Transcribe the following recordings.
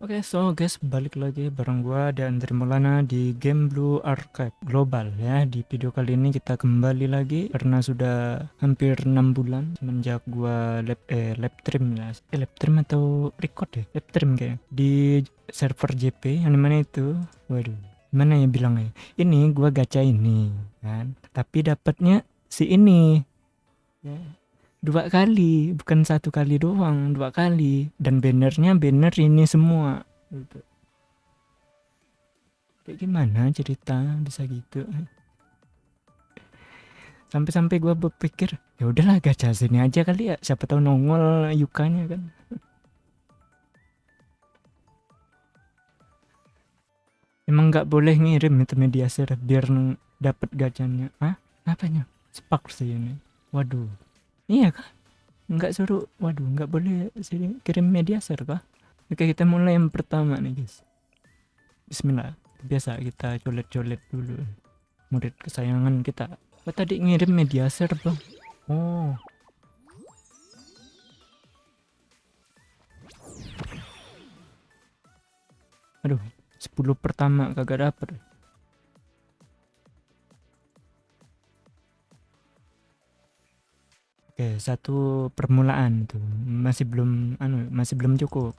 Oke, so guys, balik lagi bareng gua dan Andri Maulana di Game Blue Archive Global ya. Di video kali ini kita kembali lagi karena sudah hampir enam bulan semenjak gua lab eh lab stream ya. Eh lab stream atau record ya? Lab stream kayak di server JP yang mana itu? Waduh, mana ya bilangnya? Ini gua gacha ini kan, tapi dapatnya si ini. Ya, dua kali bukan satu kali doang dua kali. Dan bannernya banner ini semua. Gitu. kayak gimana cerita? Bisa gitu. Sampai-sampai gue berpikir ya udahlah gacha sini aja kali ya. Siapa tahu nongol yukanya kan. Emang nggak boleh ngirim itu media share biar dapat gacanya ah apanya? Spak sih ini. Waduh Iya kah? Nggak suruh, waduh, nggak boleh kirim media share kah? Oke, kita mulai yang pertama nih, guys. Bismillah. Biasa kita colet-colet dulu. Murid kesayangan kita. Oh, tadi ngirim media share, Bang. Oh. Aduh, 10 pertama kagak dapet. Oke, satu permulaan tuh masih belum anu masih belum cukup.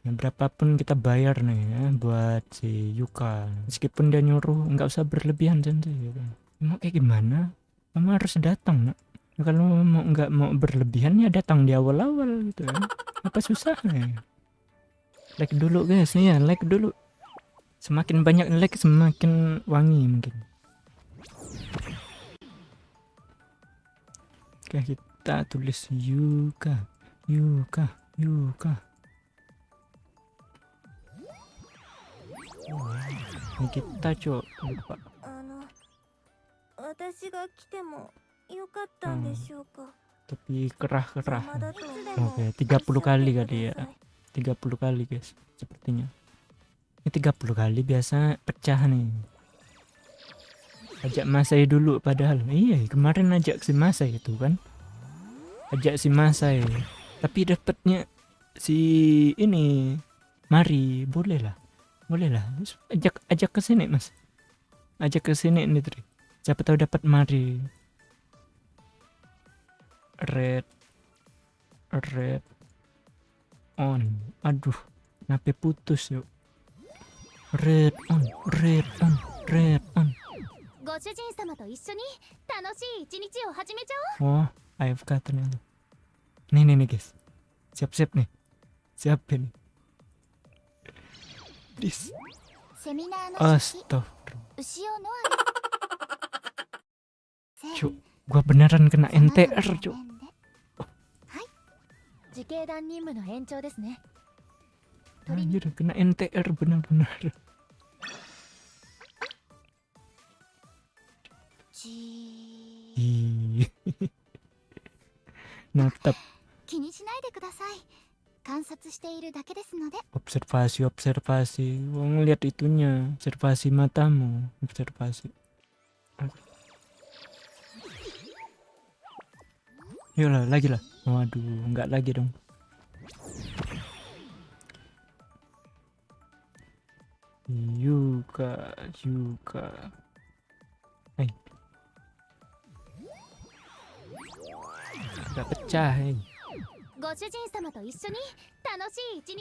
Ya, berapapun kita bayar nih ya buat si Yuka. Meskipun dia nyuruh nggak usah berlebihan janji gitu. Mau kayak gimana? Kamu harus datang, Nak. Ya, kalau mau nggak mau berlebihan ya datang di awal-awal gitu ya. Apa susahnya? Like dulu guys ya, like dulu. Semakin banyak like semakin wangi mungkin. Oke, kita kita tulis Yuka Yuka Yuka. Ini kita coba tapi kerah-kerah. Oke okay, 30 kali kali ya. 30 kali guys sepertinya. Ini 30 kali biasa pecah nih. Ajak Masai dulu padahal. Iya kemarin ajak si Masai itu kan ajak si Masai. Tapi dapatnya si ini mari boleh lah boleh lah ajak ajak ke sini mas. Ajak ke sini nih Tri siapa tahu dapat mari. Red red on. Aduh nape putus yuk. Red on red on red on. ご AFK ternyata nih nih nih guys. Siap siap nih siapin This. astagfirullah. Cuk gua beneran kena NTR cuk. Anjir, kena NTR benar-benar. Ih. Observasi, observasi. Wong lihat itunya, observasi matamu, observasi. Yolah, lagi lah. Waduh, enggak lagi dong. Yuka, Yuka. Udah pecah eh.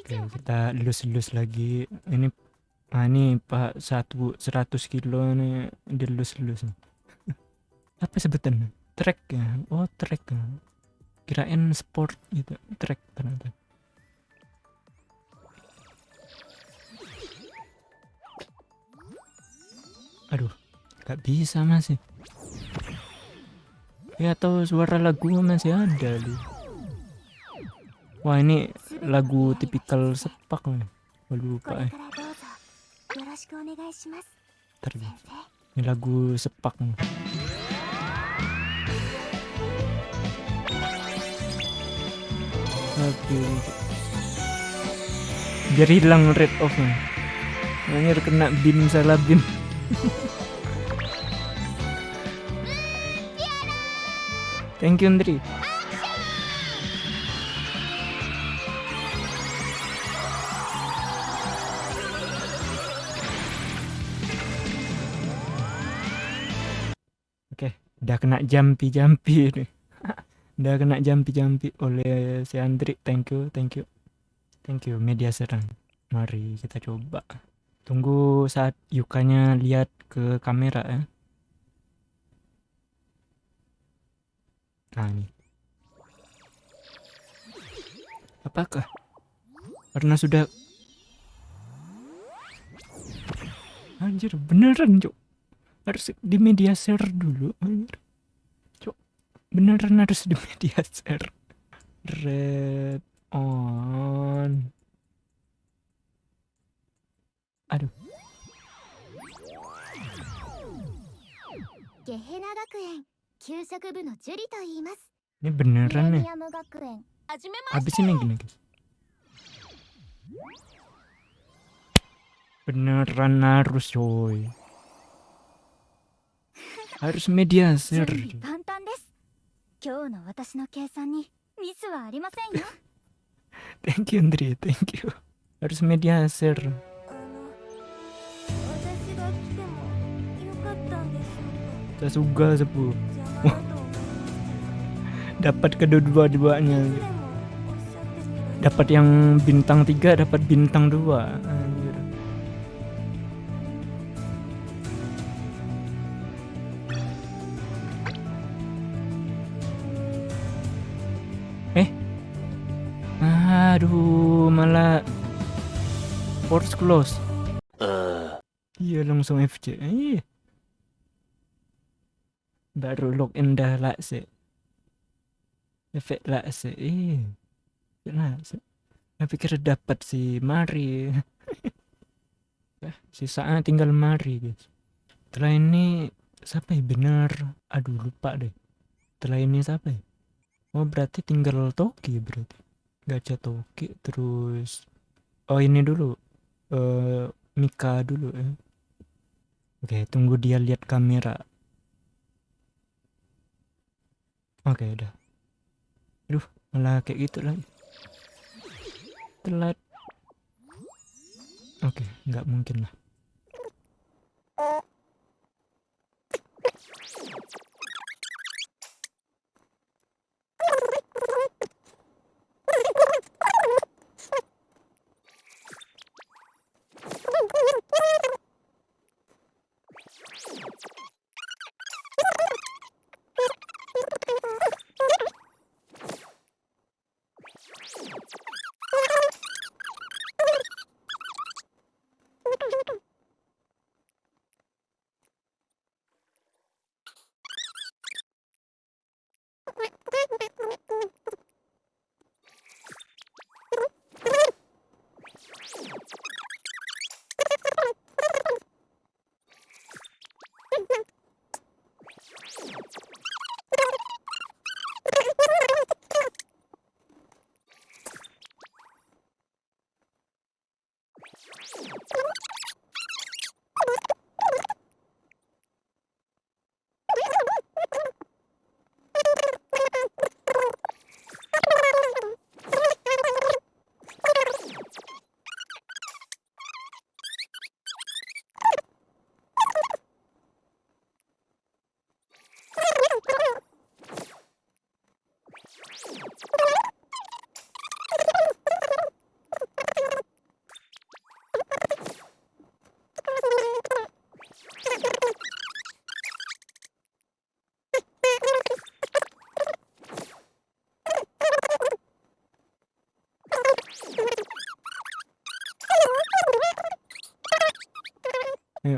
Oke, kita lulus-lulus lagi. Ini ah ini Pak satu seratus kilo nih dilus-lulus. Apa sebutannya? Track ya. Oh, track. Ya. Kirain sport gitu. Track ternyata. Aduh, gak bisa masih. Ya atau suara lagu masih ada lu. Wah ini lagu tipikal sepak nih. Gua lupa eh. Ntar, ini lagu sepak nih. Biar hilang red off nih. Anjir kena bin salah bin. Thank you Andri. Oke, okay, udah kena jampi-jampi ini. udah kena jampi-jampi oleh si Andri. Thank you, thank you. Thank you media serang. Mari kita coba. Tunggu saat Yukanya lihat ke kamera ya. kami. Apakah? Karena sudah... Anjir, beneran, Cok. Harus di media share dulu, anjir. Cok, beneran harus di media share. Red on. Aduh. Gehenna Gakuen. 給食部のジュリと言います ini ミ beneran レ nih ニアム学園はじめま habis ini gini guys beneran harus coy harus media 準 share 備万端です今日の私の計算にミスはありませんよ thank you Andri thank you harus media share あの私が来てもよかったんでしょ saya suka sepuh dapat kedua-duanya dapat yang bintang 3 dapat bintang 2 eh? Aduh malah force close. Eh. Iya langsung FC Iya. baru login dah lah sih efek lah sih. Iya. Lah sih. Saya pikir dapat si Mari. Sisanya tinggal Mari guys. Setelah ini siapa ya? Bener. Aduh lupa deh. Setelah ini siapa ya? Oh berarti tinggal Toki berarti. Gacha Toki terus oh ini dulu. Eh Mika dulu ya oke tunggu dia lihat kamera. Oke udah malah kayak gitu lagi telat. Oke nggak mungkin lah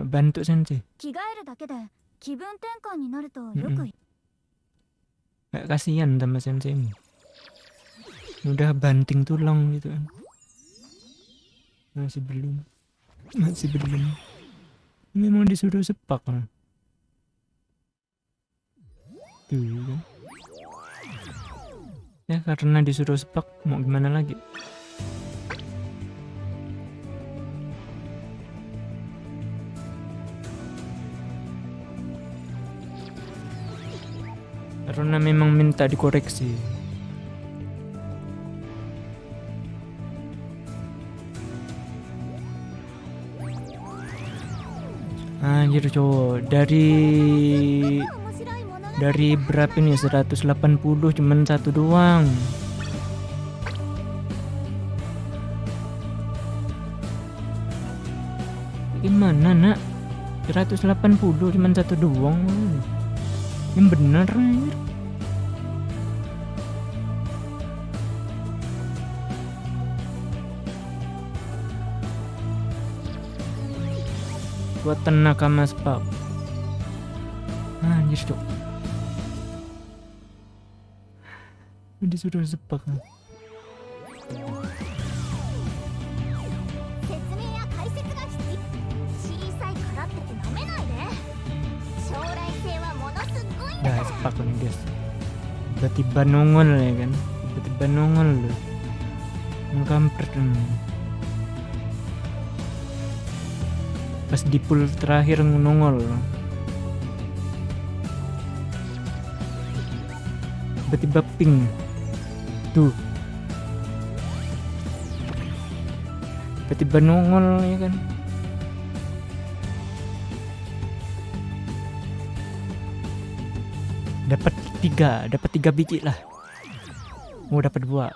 bantu sensei. Mm kasihan sama sensei. Udah banting tulang gitu kan. Masih belum. Masih belum. Memang disuruh sepak kan. Tuh. Ya karena disuruh sepak mau gimana lagi. karena memang minta dikoreksi. Anjir cowok, dari dari berapa ini 180 cuman satu doang. Gimana nak? 180 cuman satu doang. Yang bener nih. buat tenaga mas bab anjir cok ini sudah sebab Nah, sepak nih guys. Tiba-tiba nongol ya kan? Tiba-tiba nongol loh. Mengkampret dong Pas di pool terakhir nongol Tiba-tiba ping. Tuh Tiba-tiba nongol ya kan? Dapat tiga dapat tiga biji lah. Mau dapat dua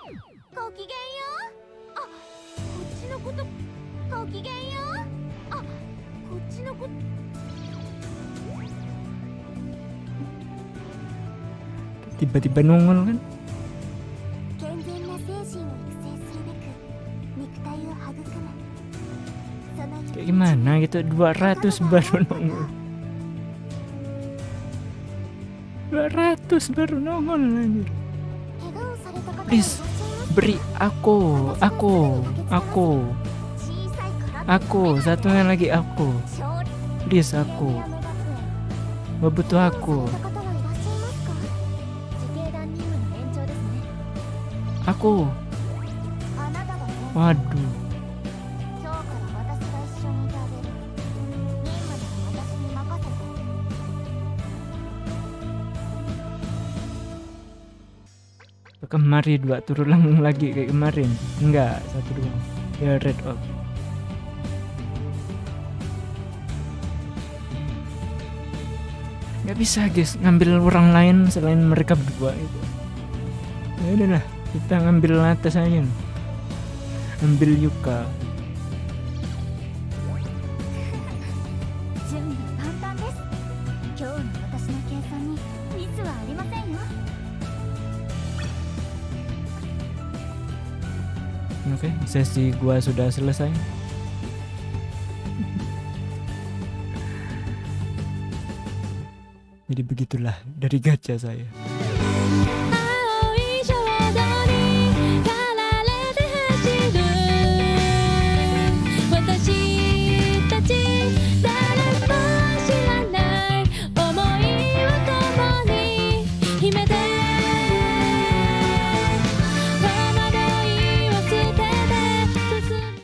tiba-tiba nongol kan? Kayak gimana gitu? 200 baru nongol. 200 baru nongol anjir. Please beri aku aku aku. Aku satunya lagi aku. Please aku. Gak butuh aku. Aku. Waduh. kemarin dua turulang lagi kayak kemarin. Enggak, satu dua. Ya red up. Gak bisa guys ngambil orang lain selain mereka berdua itu. Ya udah lah kita ngambil lantas aja ambil yuka. Oke, okay, sesi gua sudah selesai. Jadi begitulah dari gajah saya.